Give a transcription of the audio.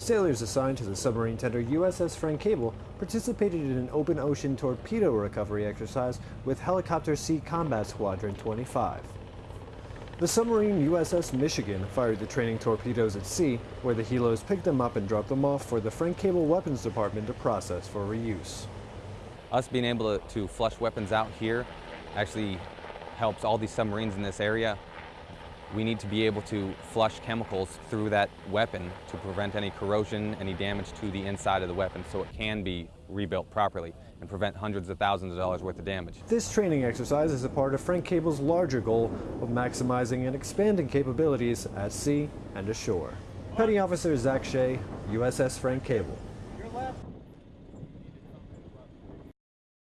Sailors assigned to the submarine tender USS Frank Cable participated in an open ocean torpedo recovery exercise with Helicopter Sea Combat Squadron 25. The submarine USS Michigan fired the training torpedoes at sea, where the helos picked them up and dropped them off for the Frank Cable Weapons Department to process for reuse. Us being able to, to flush weapons out here actually helps all these submarines in this area. We need to be able to flush chemicals through that weapon to prevent any corrosion, any damage to the inside of the weapon so it can be rebuilt properly and prevent hundreds of thousands of dollars worth of damage. This training exercise is a part of Frank Cable's larger goal of maximizing and expanding capabilities at sea and ashore. Petty Officer Zach Shea, USS Frank Cable.